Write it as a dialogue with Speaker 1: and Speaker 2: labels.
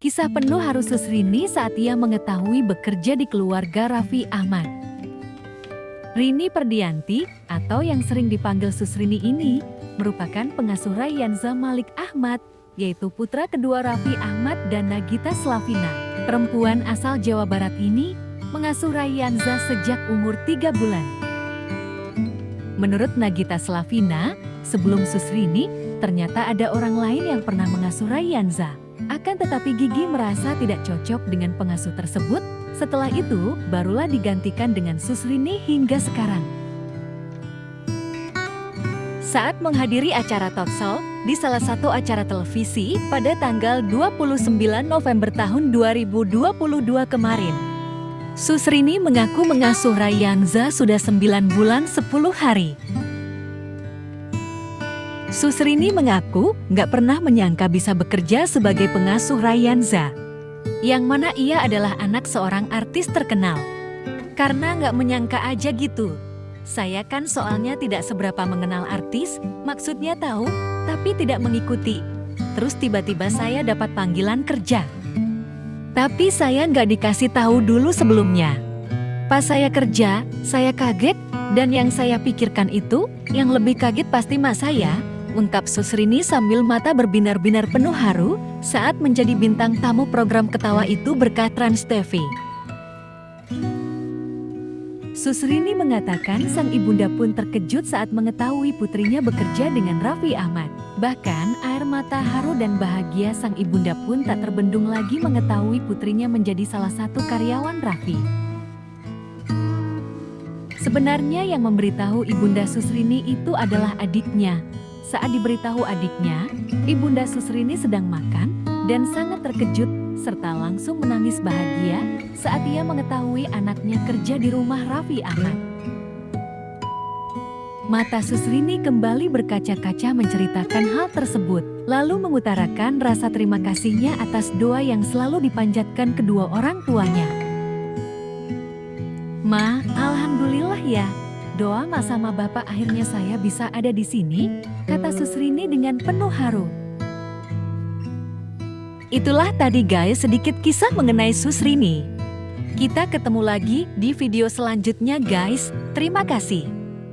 Speaker 1: Kisah penuh harus Susrini saat ia mengetahui bekerja di keluarga Raffi Ahmad. Rini Perdianti, atau yang sering dipanggil Susrini ini, merupakan pengasuh Rayyanza Malik Ahmad, yaitu putra kedua Raffi Ahmad dan Nagita Slavina. Perempuan asal Jawa Barat ini mengasuh Rayyanza sejak umur tiga bulan. Menurut Nagita Slavina, sebelum Susrini, ternyata ada orang lain yang pernah mengasuh Rayyanza. Tetapi Gigi merasa tidak cocok dengan pengasuh tersebut, setelah itu barulah digantikan dengan Susrini hingga sekarang. Saat menghadiri acara talkshow di salah satu acara televisi pada tanggal 29 November tahun 2022 kemarin, Susrini mengaku mengasuh Rayyanza sudah 9 bulan 10 hari. Susrini mengaku nggak pernah menyangka bisa bekerja sebagai pengasuh Rayyanza, yang mana ia adalah anak seorang artis terkenal. Karena nggak menyangka aja gitu. Saya kan soalnya tidak seberapa mengenal artis, maksudnya tahu, tapi tidak mengikuti. Terus tiba-tiba saya dapat panggilan kerja. Tapi saya nggak dikasih tahu dulu sebelumnya. Pas saya kerja, saya kaget, dan yang saya pikirkan itu, yang lebih kaget pasti mas saya, ungkap Susrini sambil mata berbinar-binar penuh haru saat menjadi bintang tamu program ketawa itu berkat Trans TV. Susrini mengatakan sang ibunda pun terkejut saat mengetahui putrinya bekerja dengan Raffi Ahmad. Bahkan air mata haru dan bahagia sang ibunda pun tak terbendung lagi mengetahui putrinya menjadi salah satu karyawan Raffi. Sebenarnya yang memberitahu ibunda Susrini itu adalah adiknya, saat diberitahu adiknya, Ibunda Susrini sedang makan dan sangat terkejut serta langsung menangis bahagia saat ia mengetahui anaknya kerja di rumah Raffi Ahmad. Mata Susrini kembali berkaca-kaca menceritakan hal tersebut, lalu mengutarakan rasa terima kasihnya atas doa yang selalu dipanjatkan kedua orang tuanya. Ma, Alhamdulillah ya, Doa sama bapak akhirnya saya bisa ada di sini, kata Susrini dengan penuh haru. Itulah tadi guys sedikit kisah mengenai Susrini. Kita ketemu lagi di video selanjutnya guys, terima kasih.